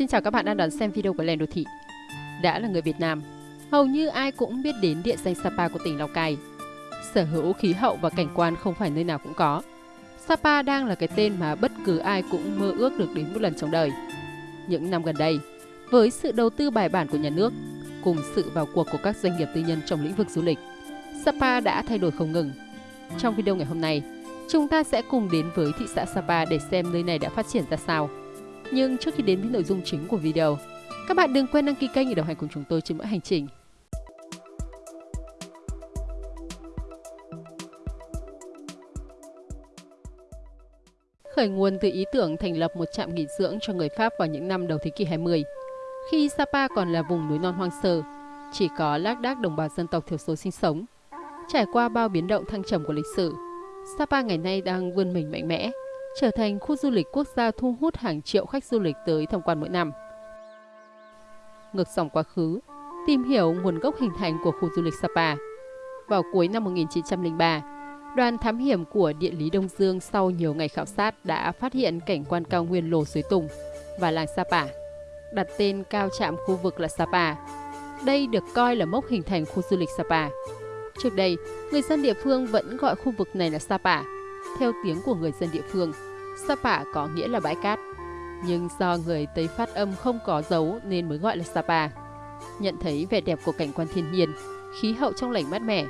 Xin chào các bạn đang đón xem video của Lèn Đô Thị. Đã là người Việt Nam, hầu như ai cũng biết đến địa danh Sapa của tỉnh Lào Cai. Sở hữu khí hậu và cảnh quan không phải nơi nào cũng có. Sapa đang là cái tên mà bất cứ ai cũng mơ ước được đến một lần trong đời. Những năm gần đây, với sự đầu tư bài bản của nhà nước, cùng sự vào cuộc của các doanh nghiệp tư nhân trong lĩnh vực du lịch, Sapa đã thay đổi không ngừng. Trong video ngày hôm nay, chúng ta sẽ cùng đến với thị xã Sapa để xem nơi này đã phát triển ra sao. Nhưng trước khi đến với nội dung chính của video, các bạn đừng quên đăng ký kênh để đồng hành cùng chúng tôi trên mỗi hành trình. Khởi nguồn từ ý tưởng thành lập một trạm nghỉ dưỡng cho người Pháp vào những năm đầu thế kỷ 20, khi Sapa còn là vùng núi non hoang sơ, chỉ có lác đác đồng bào dân tộc thiểu số sinh sống. Trải qua bao biến động thăng trầm của lịch sử, Sapa ngày nay đang vươn mình mạnh mẽ, trở thành khu du lịch quốc gia thu hút hàng triệu khách du lịch tới tham quan mỗi năm. Ngược dòng quá khứ, tìm hiểu nguồn gốc hình thành của khu du lịch Sapa. Vào cuối năm 1903, đoàn thám hiểm của địa lý Đông Dương sau nhiều ngày khảo sát đã phát hiện cảnh quan cao nguyên Lồ Suối Tùng và làng Sapa, đặt tên cao trạm khu vực là Sapa. Đây được coi là mốc hình thành khu du lịch Sapa. Trước đây, người dân địa phương vẫn gọi khu vực này là Sapa. Theo tiếng của người dân địa phương, Sapa có nghĩa là bãi cát. Nhưng do người Tây phát âm không có dấu nên mới gọi là Sapa. Nhận thấy vẻ đẹp của cảnh quan thiên nhiên, khí hậu trong lành mát mẻ,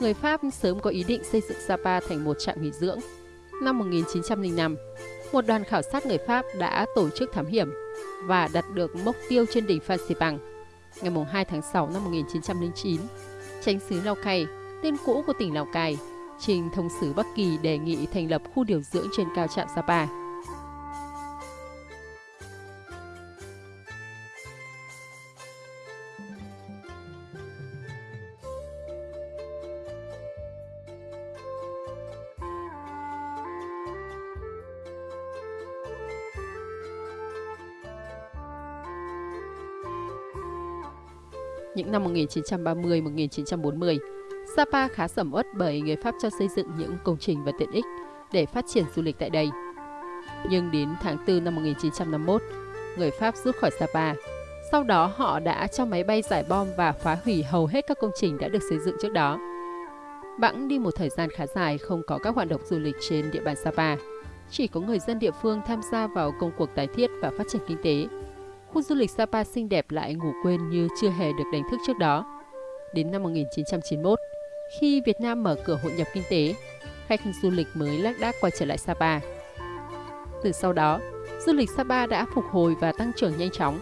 người Pháp sớm có ý định xây dựng Sapa thành một trạm nghỉ dưỡng. Năm 1905, một đoàn khảo sát người Pháp đã tổ chức thám hiểm và đặt được mốc tiêu trên đỉnh Phan Xipang. Ngày 2 tháng 6 năm 1909, tránh xứ Lào Cai, tên cũ của tỉnh Lào Cai, trình thông sứ Bắc Kỳ đề nghị thành lập khu điều dưỡng trên cao trạm Sapa. những năm 1930-1940, Sapa khá sầm uất bởi người Pháp cho xây dựng những công trình và tiện ích để phát triển du lịch tại đây. Nhưng đến tháng 4 năm 1951, người Pháp rút khỏi Sapa. Sau đó họ đã cho máy bay giải bom và phá hủy hầu hết các công trình đã được xây dựng trước đó. Bẵng đi một thời gian khá dài không có các hoạt động du lịch trên địa bàn Sapa. Chỉ có người dân địa phương tham gia vào công cuộc tái thiết và phát triển kinh tế khu du lịch Sapa xinh đẹp lại ngủ quên như chưa hề được đánh thức trước đó. Đến năm 1991, khi Việt Nam mở cửa hội nhập kinh tế, khách du lịch mới lác đác quay trở lại Sapa. Từ sau đó, du lịch Sapa đã phục hồi và tăng trưởng nhanh chóng.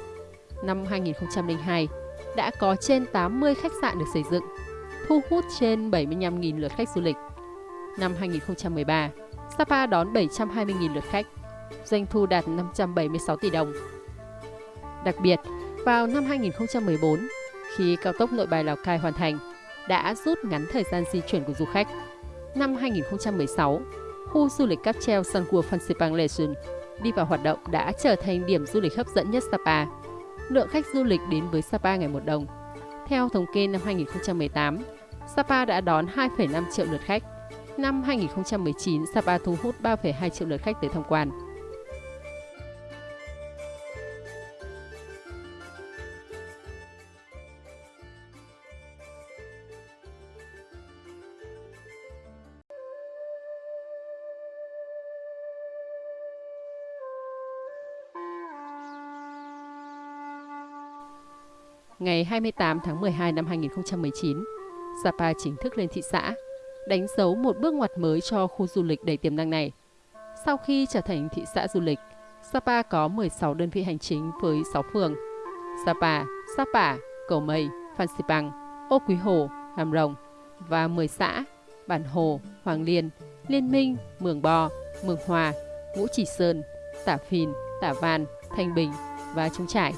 Năm 2002, đã có trên 80 khách sạn được xây dựng, thu hút trên 75.000 lượt khách du lịch. Năm 2013, Sapa đón 720.000 lượt khách, doanh thu đạt 576 tỷ đồng, Đặc biệt, vào năm 2014, khi cao tốc nội bài Lào Cai hoàn thành, đã rút ngắn thời gian di chuyển của du khách. Năm 2016, khu du lịch cáp treo Sun World Fansipan Legend đi vào hoạt động đã trở thành điểm du lịch hấp dẫn nhất Sapa. Lượng khách du lịch đến với Sapa ngày một đồng. Theo thống kê năm 2018, Sapa đã đón 2,5 triệu lượt khách. Năm 2019, Sapa thu hút 3,2 triệu lượt khách tới tham quan. Ngày 28 tháng 12 năm 2019, Sapa chính thức lên thị xã, đánh dấu một bước ngoặt mới cho khu du lịch đầy tiềm năng này. Sau khi trở thành thị xã du lịch, Sapa có 16 đơn vị hành chính với 6 phường. Sapa, Sapa, Cầu Mây, Phan Xipang, Ô Quý Hồ, Hàm Rồng và 10 xã Bản Hồ, Hoàng Liên, Liên Minh, Mường Bò, Mường Hòa, Ngũ Chỉ Sơn, Tả Phìn, Tả Văn, Thanh Bình và Trung Trải.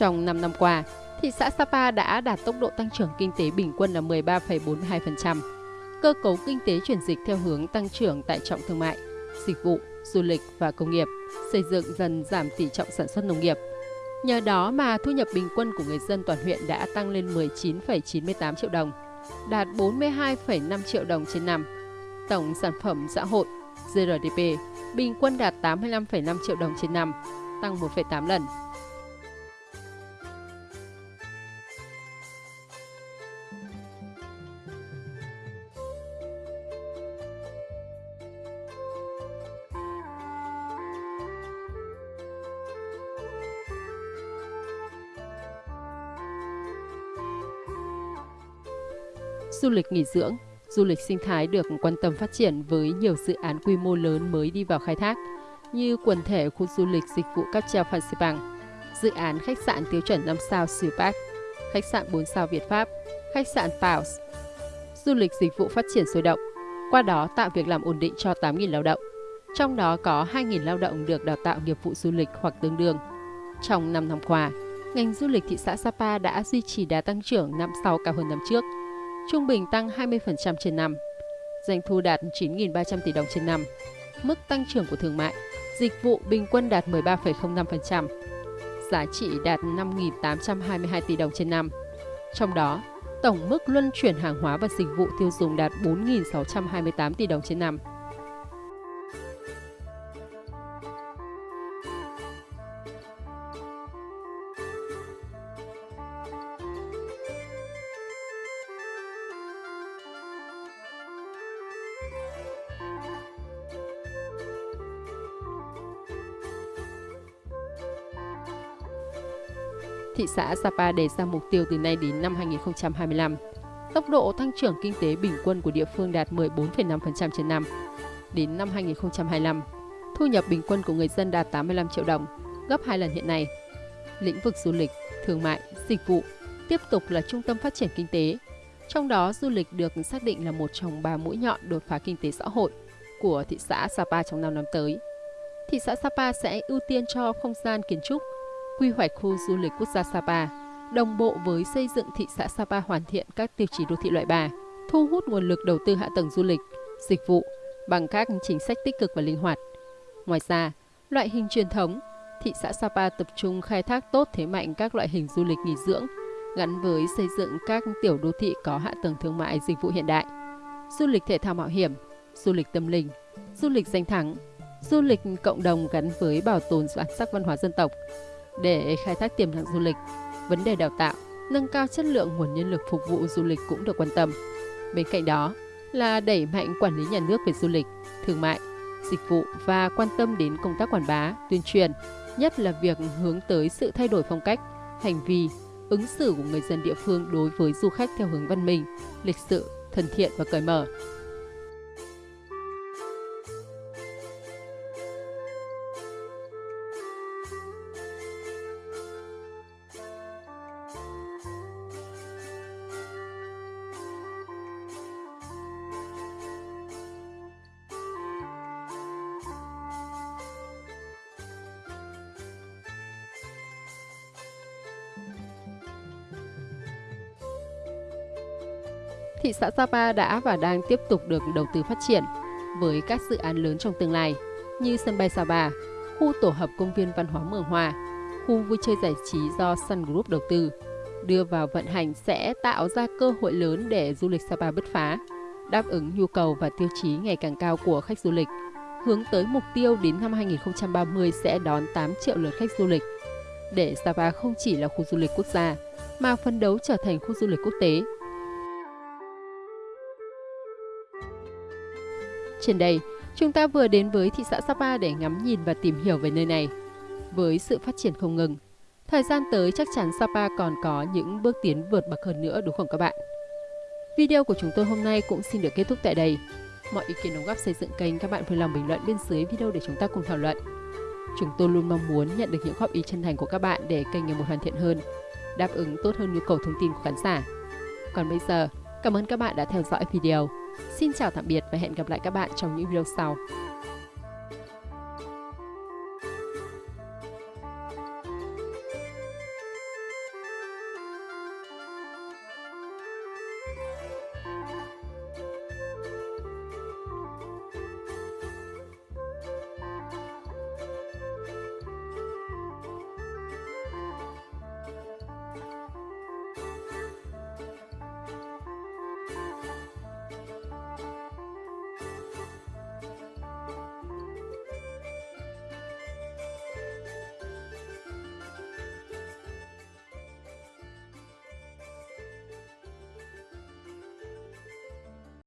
Trong 5 năm qua, thị xã Sapa đã đạt tốc độ tăng trưởng kinh tế bình quân là 13,42%. Cơ cấu kinh tế chuyển dịch theo hướng tăng trưởng tại trọng thương mại, dịch vụ, du lịch và công nghiệp, xây dựng dần giảm tỷ trọng sản xuất nông nghiệp. Nhờ đó mà thu nhập bình quân của người dân toàn huyện đã tăng lên 19,98 triệu đồng, đạt 42,5 triệu đồng trên năm. Tổng sản phẩm xã hội GRDP bình quân đạt 85,5 triệu đồng trên năm, tăng 1,8 lần. Du lịch nghỉ dưỡng, du lịch sinh thái được quan tâm phát triển với nhiều dự án quy mô lớn mới đi vào khai thác, như quần thể khu du lịch dịch vụ cáp treo Phan Xipang, dự án khách sạn tiêu chuẩn 5 sao Siêu Park, khách sạn 4 sao Việt Pháp, khách sạn Paus, Du lịch dịch vụ phát triển sôi động, qua đó tạo việc làm ổn định cho 8.000 lao động. Trong đó có 2.000 lao động được đào tạo nghiệp vụ du lịch hoặc tương đương. Trong 5 năm qua, ngành du lịch thị xã Sapa đã duy trì đà tăng trưởng năm sau cao hơn năm trước – trung bình tăng 20% trên năm. Doanh thu đạt 9.300 tỷ đồng trên năm. Mức tăng trưởng của thương mại, dịch vụ bình quân đạt 13,05%. Giá trị đạt 5.822 tỷ đồng trên năm. Trong đó, tổng mức luân chuyển hàng hóa và dịch vụ tiêu dùng đạt 4.628 tỷ đồng trên năm. Thị xã Sapa đề ra mục tiêu từ nay đến năm 2025. Tốc độ tăng trưởng kinh tế bình quân của địa phương đạt 14,5% trên năm. Đến năm 2025, thu nhập bình quân của người dân đạt 85 triệu đồng, gấp 2 lần hiện nay. Lĩnh vực du lịch, thương mại, dịch vụ tiếp tục là trung tâm phát triển kinh tế. Trong đó, du lịch được xác định là một trong ba mũi nhọn đột phá kinh tế xã hội của thị xã Sapa trong 5 năm tới. Thị xã Sapa sẽ ưu tiên cho không gian kiến trúc, quy hoạch khu du lịch quốc gia Sapa, đồng bộ với xây dựng thị xã Sapa hoàn thiện các tiêu chí đô thị loại 3, thu hút nguồn lực đầu tư hạ tầng du lịch, dịch vụ bằng các chính sách tích cực và linh hoạt. Ngoài ra, loại hình truyền thống, thị xã Sapa tập trung khai thác tốt thế mạnh các loại hình du lịch nghỉ dưỡng, gắn với xây dựng các tiểu đô thị có hạ tầng thương mại dịch vụ hiện đại, du lịch thể thao mạo hiểm, du lịch tâm linh, du lịch danh thắng, du lịch cộng đồng gắn với bảo tồn bản sắc văn hóa dân tộc, để khai thác tiềm năng du lịch. Vấn đề đào tạo, nâng cao chất lượng nguồn nhân lực phục vụ du lịch cũng được quan tâm. Bên cạnh đó là đẩy mạnh quản lý nhà nước về du lịch, thương mại, dịch vụ và quan tâm đến công tác quảng bá, tuyên truyền, nhất là việc hướng tới sự thay đổi phong cách, hành vi, ứng xử của người dân địa phương đối với du khách theo hướng văn minh, lịch sự, thân thiện và cởi mở. Thị xã Sapa đã và đang tiếp tục được đầu tư phát triển với các dự án lớn trong tương lai như sân bay Sapa, khu tổ hợp công viên văn hóa Mường Hòa, khu vui chơi giải trí do Sun Group đầu tư. Đưa vào vận hành sẽ tạo ra cơ hội lớn để du lịch Sapa bứt phá, đáp ứng nhu cầu và tiêu chí ngày càng cao của khách du lịch. Hướng tới mục tiêu đến năm 2030 sẽ đón 8 triệu lượt khách du lịch. Để Sapa không chỉ là khu du lịch quốc gia, mà phân đấu trở thành khu du lịch quốc tế Trên đây, chúng ta vừa đến với thị xã Sapa để ngắm nhìn và tìm hiểu về nơi này. Với sự phát triển không ngừng, thời gian tới chắc chắn Sapa còn có những bước tiến vượt bậc hơn nữa đúng không các bạn? Video của chúng tôi hôm nay cũng xin được kết thúc tại đây. Mọi ý kiến đóng góp xây dựng kênh các bạn vui lòng bình luận bên dưới video để chúng ta cùng thảo luận. Chúng tôi luôn mong muốn nhận được những góp ý chân thành của các bạn để kênh ngày một hoàn thiện hơn, đáp ứng tốt hơn nhu cầu thông tin của khán giả. Còn bây giờ, cảm ơn các bạn đã theo dõi video. Xin chào tạm biệt và hẹn gặp lại các bạn trong những video sau.